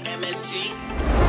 MST.